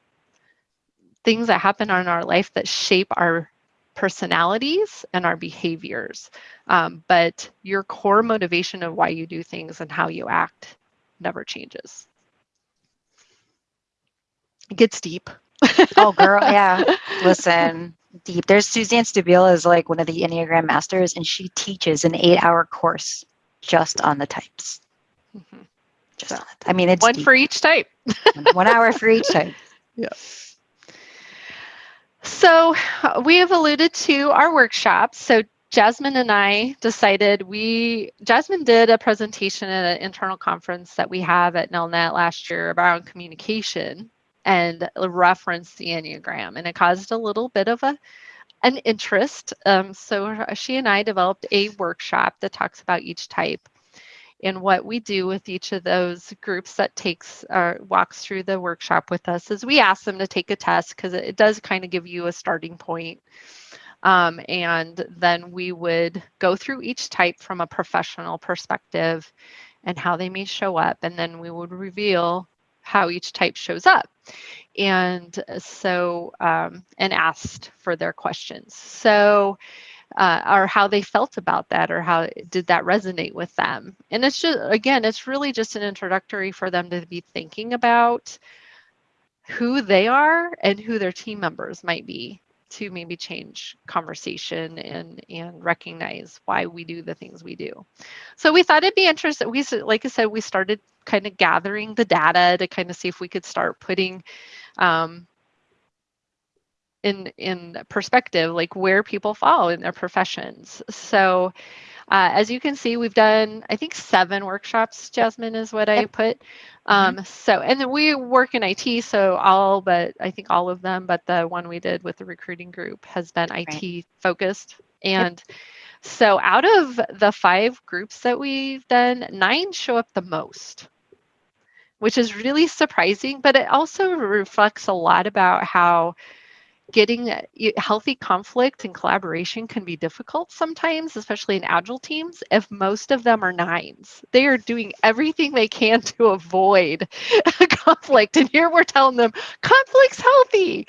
things that happen in our life that shape our personalities and our behaviors. Um, but your core motivation of why you do things and how you act never changes. It gets deep. Oh, girl, yeah. Listen, deep. There's Suzanne Stabile is like one of the Enneagram masters, and she teaches an eight-hour course just on the types. Mm-hmm. Just so, on it. I mean, it's one deep. for each type. one hour for each type. Yeah. So we have alluded to our workshops. So Jasmine and I decided we, Jasmine did a presentation at an internal conference that we have at Nelnet last year around communication and referenced the Enneagram. And it caused a little bit of a an interest. Um, so she and I developed a workshop that talks about each type and what we do with each of those groups that takes uh, walks through the workshop with us is we ask them to take a test because it, it, does kind of give you a starting point. Um, and then we would go through each type from a professional perspective and how they may show up. And then we would reveal how each type shows up. And so, um, and asked for their questions. So, uh, or how they felt about that or how did that resonate with them and it's just again it's really just an introductory for them to be thinking about who they are and who their team members might be to maybe change conversation and and recognize why we do the things we do. So we thought it'd be interesting we like i said we started kind of gathering the data to kind of see if we could start putting um, in in perspective like where people fall in their professions. So uh, as you can see we've done i think seven workshops jasmine is what i put um, mm-hmm. so and then we work in it so all but i think all of them but the one we did with the recruiting group has been it focused and yep. so out of the five groups that we've done nine show up the most which is really surprising but it also reflects a lot about how getting healthy conflict and collaboration can be difficult sometimes, especially in agile teams, if most of them are nines. They are doing everything they can to avoid conflict. And here we're telling them conflict's healthy,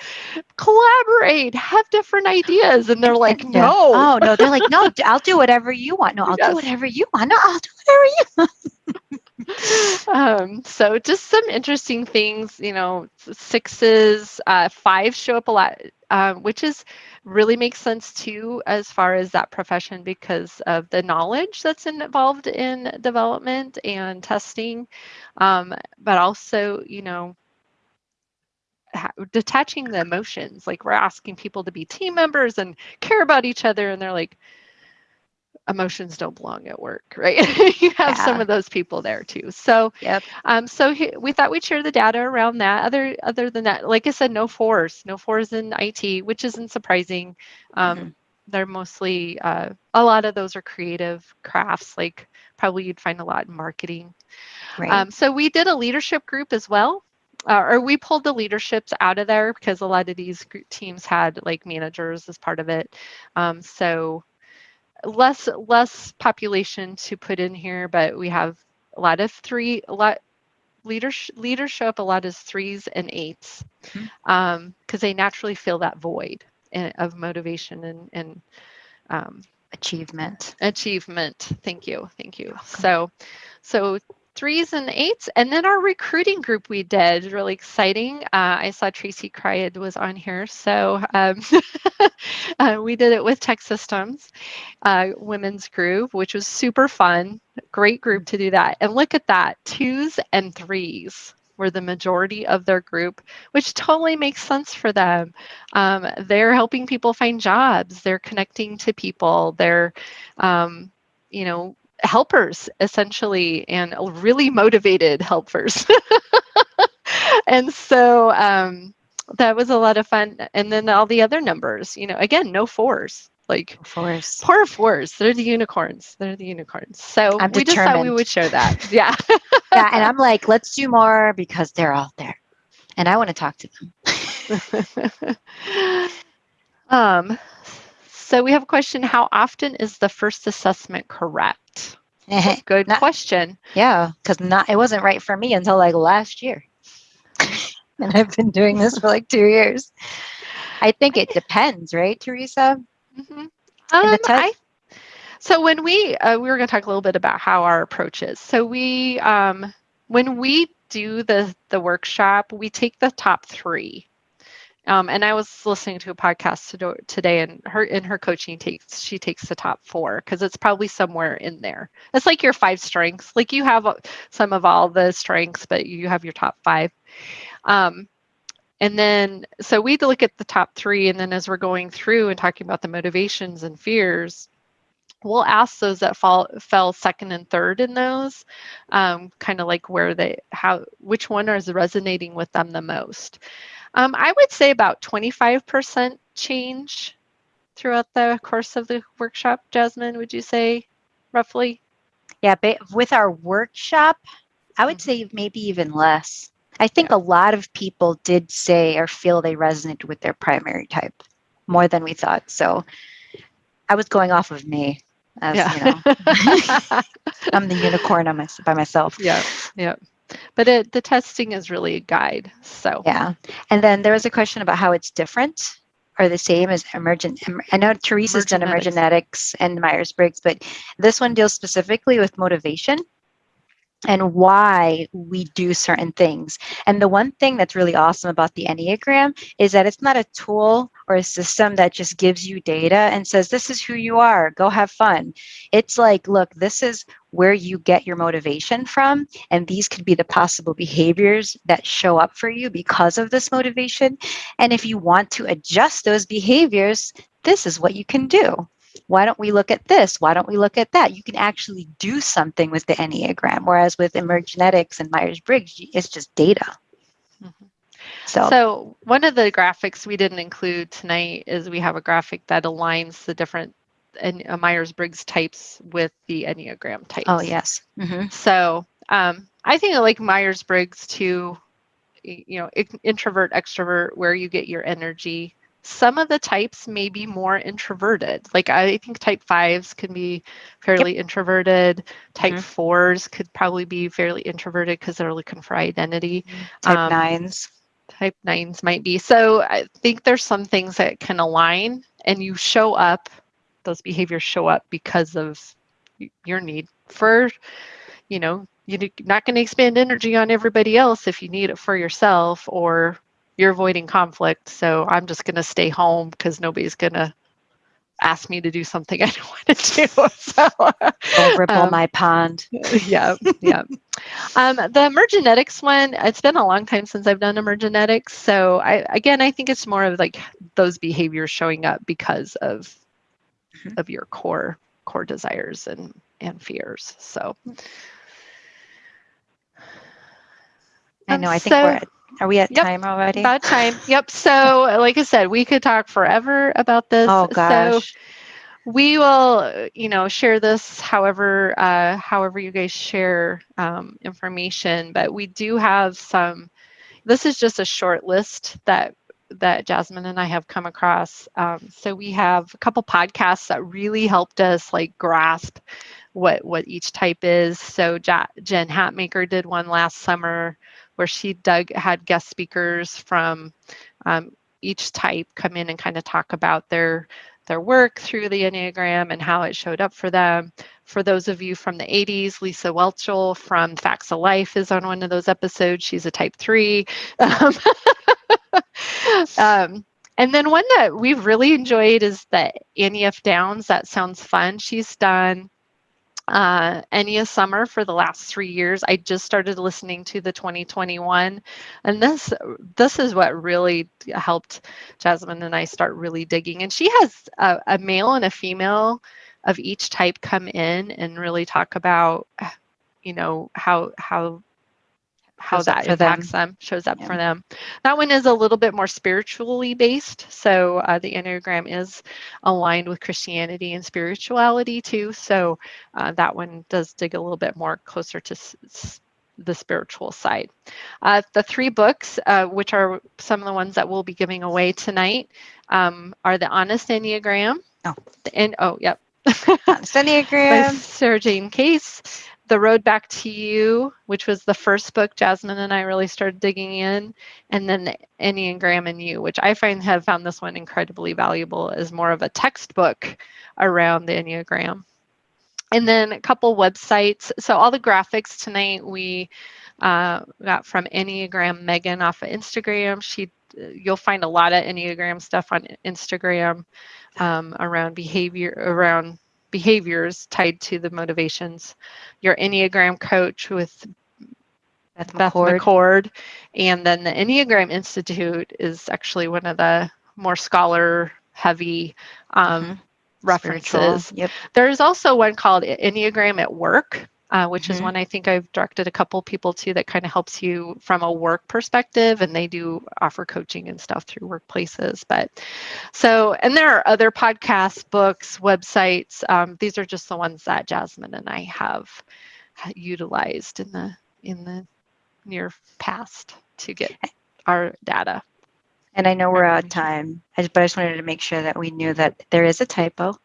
collaborate, have different ideas. And they're like, no. Oh, no. They're like, no, I'll do whatever you want. No, I'll yes. do whatever you want. No, I'll do whatever you want. um, so just some interesting things, you know, sixes, uh, five show up a lot, um, which is really makes sense too as far as that profession because of the knowledge that's involved in development and testing, um, but also, you know, detaching the emotions like we're asking people to be team members and care about each other and they're like emotions don't belong at work, right? you have yeah. some of those people there too. So, yep. Um, so he, we thought we'd share the data around that. Other, other than that, like I said, no fours, no fours in IT, which isn't surprising. Um, mm-hmm. They're mostly uh, a lot of those are creative crafts, like probably you'd find a lot in marketing. Right. Um, so we did a leadership group as well. Uh, or we pulled the leaderships out of there because a lot of these teams had like managers as part of it. Um, so less less population to put in here, but we have a lot of three, a lot leaders leadership, a lot is threes and 8s because mm-hmm. um, they naturally feel that void in, of motivation and, and um, achievement. Achievement. Thank you. Thank you. So, so threes and eights. And then our recruiting group we did really exciting. Uh, I saw Tracy Cryad was on here. So um, uh, we did it with TEKsystems uh, women's group, which was super fun. Great group to do that. And look at that, twos and threes were the majority of their group, which totally makes sense for them. Um, they're helping people find jobs. They're connecting to people. They're, um, you know, helpers essentially and really motivated helpers and so um, that was a lot of fun and then all the other numbers you know again no fours Like fours. Poor fours. They're the unicorns. They're the unicorns. So I'm we just thought we would show that. Yeah. yeah. And I'm like, let's do more because they're out there. And I want to talk to them. um, so we have a question. How often is the first assessment correct? Good not, question. Yeah, because not it wasn't right for me until like last year. and I've been doing this for like two years. I think it depends, right, Teresa? Mm-hmm. Um, I, so when we uh, we were going to talk a little bit about how our approach is. So we um, when we do the the workshop, we take the top three. Um, and I was listening to a podcast today, and her in her coaching takes she takes the top four because it's probably somewhere in there. It's like your five strengths. Like you have some of all the strengths, but you have your top five. Um, and then, so we look at the top three, and then as we're going through and talking about the motivations and fears, we'll ask those that fall fell second and third in those, um, kind of like where they how which one is resonating with them the most. Um, I would say about 25% change throughout the course of the workshop. Jasmine, would you say roughly? Yeah, but with our workshop, I would mm-hmm. say maybe even less. I think yeah. a lot of people did say or feel they resonated with their primary type more than we thought. So I was going off of me. As, yeah. you know, I'm the unicorn on my, by myself. Yeah. Yeah. But it, the testing is really a guide. So yeah. And then there was a question about how it's different or the same as emergent. I know Teresa's done emergenetics and Myers Briggs, but this one deals specifically with motivation and why we do certain things. And the one thing that's really awesome about the Enneagram is that it's not a tool or a system that just gives you data and says, this is who you are, go have fun. It's like, look, this is where you get your motivation from. And these could be the possible behaviors that show up for you because of this motivation. And if you want to adjust those behaviors, this is what you can do why don't we look at this? Why don't we look at that? You can actually do something with the Enneagram, whereas with Emergenetics and Myers Briggs, it's just data. Mm-hmm. So, so one of the graphics we didn't include tonight is we have a graphic that aligns the different and uh, Myers Briggs types with the Enneagram types. Oh yes. Mm-hmm. So um, I think I like Myers Briggs to, you know, introvert extrovert, where you get your energy some of the types may be more introverted. Like I think type fives can be fairly yep. introverted. Type mm-hmm. fours could probably be fairly introverted because they're looking for identity. Type um, nines. Type nines might be. So I think there's some things that can align and you show up, those behaviors show up because of your need for, you know, you're not going to expend energy on everybody else if you need it for yourself or you're avoiding conflict. So I'm just going to stay home because nobody's going to ask me to do something I don't want to do. So, Don't ripple um, my pond. Yeah, yeah. um, the emergenetics one, it's been a long time since I've done emergenetics. So I, again, I think it's more of like those behaviors showing up because of mm-hmm. of your core core desires and and fears. So. I know. I think so, we're at are we at yep, time already? About time. Yep. So, like I said, we could talk forever about this. Oh gosh. So we will, you know, share this however, uh, however you guys share um, information. But we do have some. This is just a short list that that Jasmine and I have come across. Um, so we have a couple podcasts that really helped us like grasp what what each type is. So ja- Jen Hatmaker did one last summer where she dug had guest speakers from um, each type come in and kind of talk about their their work through the Enneagram and how it showed up for them. For those of you from the 80s, Lisa Whelchel from Facts of Life is on one of those episodes. She's a type three. Um, um, and then one that we've really enjoyed is the Annie F. Downs. That sounds fun. She's done uh, Enneagram Summer for the last three years. I just started listening to the 2021, and this this is what really helped Jasmine and I start really digging. And she has a, a male and a female of each type come in and really talk about, you know, how how how Shows that for them. impacts them. shows up Yeah. for them. That one is a little bit more spiritually based. So uh, the Enneagram is aligned with Christianity and spirituality too. So uh, that one does dig a little bit more closer to the spiritual side. Uh, the three books, uh, which are some of the ones that we'll be giving away tonight, um, are the Honest Enneagram. Oh. The, and oh, yep. Honest by Enneagram. Sarah Jane Case. The Road Back to You, which was the first book Jasmine and I really started digging in, and then the Enneagram and You, which I find have found this one incredibly valuable as more of a textbook around the Enneagram. And then a couple websites. So all the graphics tonight we uh, got from Enneagram Megan off of Instagram. She, you'll find a lot of Enneagram stuff on Instagram um, around behavior, around behaviors tied to the motivations. Your Enneagram coach with Beth Beth McCord. McCord. And then the Enneagram Institute is actually one of the more scholar heavy um, Spiritual. references. Yep. There's also one called Enneagram at Work, uh, which is Mhm. one I think I've directed a couple people to that kind of helps you from a work perspective, and they do offer coaching and stuff through workplaces. But so, and there are other podcasts, books, websites. Um, these are just the ones that Jasmine and I have utilized in the in the near past to get our data. And I know we're out of time, I just, but I just wanted to make sure that we knew that there is a typo.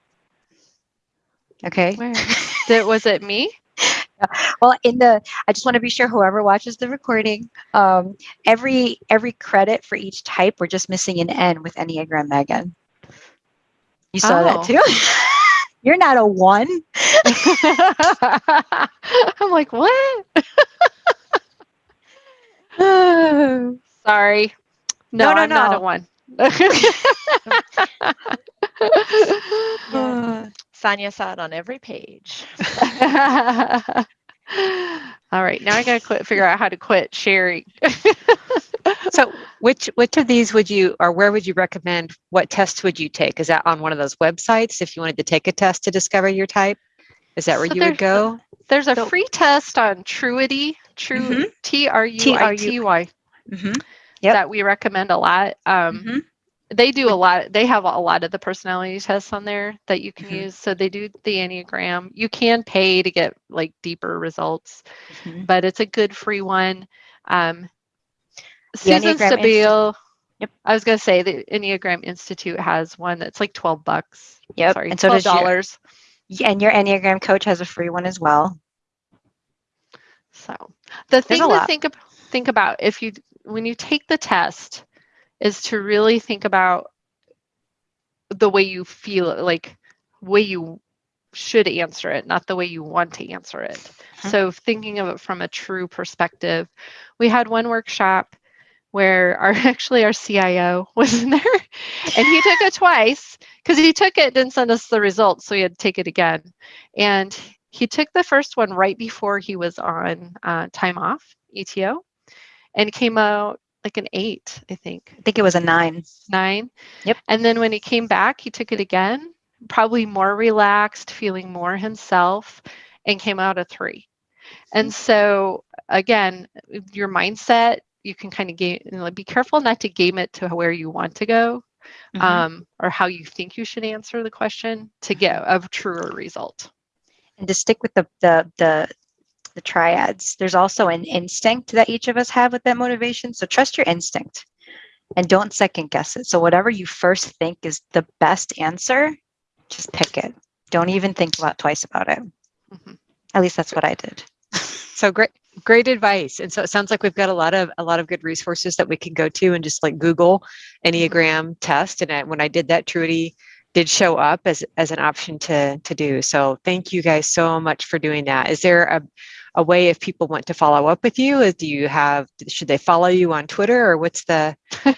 Okay. Where was it me? Well, in the, I just want to be sure whoever watches the recording, um, every every credit for each type, we're just missing an N with Enneagram Megan. You saw Oh. that too. You're not a one. I'm like, what? Sorry. No, No, no, I'm not a one. Yeah. Sonia saw it on every page. All right, now I gotta quit. Figure out how to quit sharing. So which which of these would you or where would you recommend what tests would you take? Is that on one of those websites if you wanted to take a test to discover your type? Is that where So you would go? There's a So- free test on Truity, True Mhm. T R U I T Y, Mm-hmm. Yep. that we recommend a lot. Um, Mhm. They do a lot they have a lot of the personality tests on there that you can Mhm. use so they do the enneagram you can pay to get like deeper results Mhm. but it's a good free one um susan Enneagram stabile Yep. i was going to say the enneagram institute has one that's like 12 bucks Yep. sorry and so $12 your, and your Enneagram coach has a free one as well. So the thing to lot. think ab- think about if you when you take the test is to really think about the way you feel like way you should answer it, not the way you want to answer it. Mhm. So thinking of it from a true perspective. We had one workshop where our actually our CIO was in there and he took it twice because he took it didn't send us the results so he had to take it again and he took the first one right before he was on uh, time off ETO and came out like an eight I think I think it was a nine. nine Yep. and then when he came back he took it again probably more relaxed feeling more himself and came out a three and so again your mindset you can kind of game be careful not to game it to where you want to go Mhm. um, or how you think you should answer the question to get a truer result and to stick with the the the the triads there's also an instinct that each of us have with that motivation so trust your instinct and don't second guess it so whatever you first think is the best answer just pick it don't even think about twice about it Mhm. at least that's what i did So great great advice. And so it sounds like we've got a lot of a lot of good resources that we can go to and just like Google Enneagram test. And I, when I did that, Truity did show up as as an option to to do. So thank you guys so much for doing that. Is there a a way if people want to follow up with you? Is- Do you have should they follow you on Twitter or what's the what's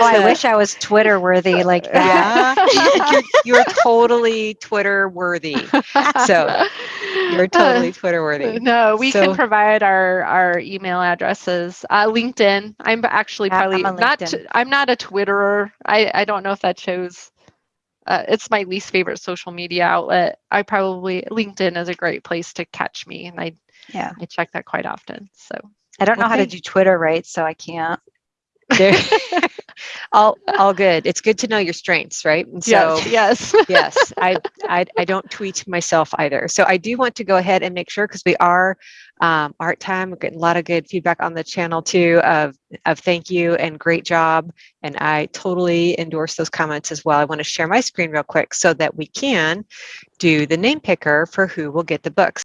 oh i the- wish i was twitter worthy like that yeah, you're, you're totally Twitter worthy. So, You're totally Twitter worthy. No, we So- can provide our our email addresses. Uh, LinkedIn. I'm actually Yeah, I'm probably not. I'm not a Twitterer. I I don't know if that shows. Uh, it's my least favorite social media outlet. I probably LinkedIn is a great place to catch me, and I yeah I check that quite often. So I don't know how to do Twitter right, so I can't. All, all good. It's good to know your strengths, right? And so, yes, yes. yes, I, I, I don't tweet myself either. So I do want to go ahead and make sure because we are um, art time. We're getting a lot of good feedback on the channel too of, of thank you and great job. And I totally endorse those comments as well. I want to share my screen real quick so that we can do the name picker for who will get the books.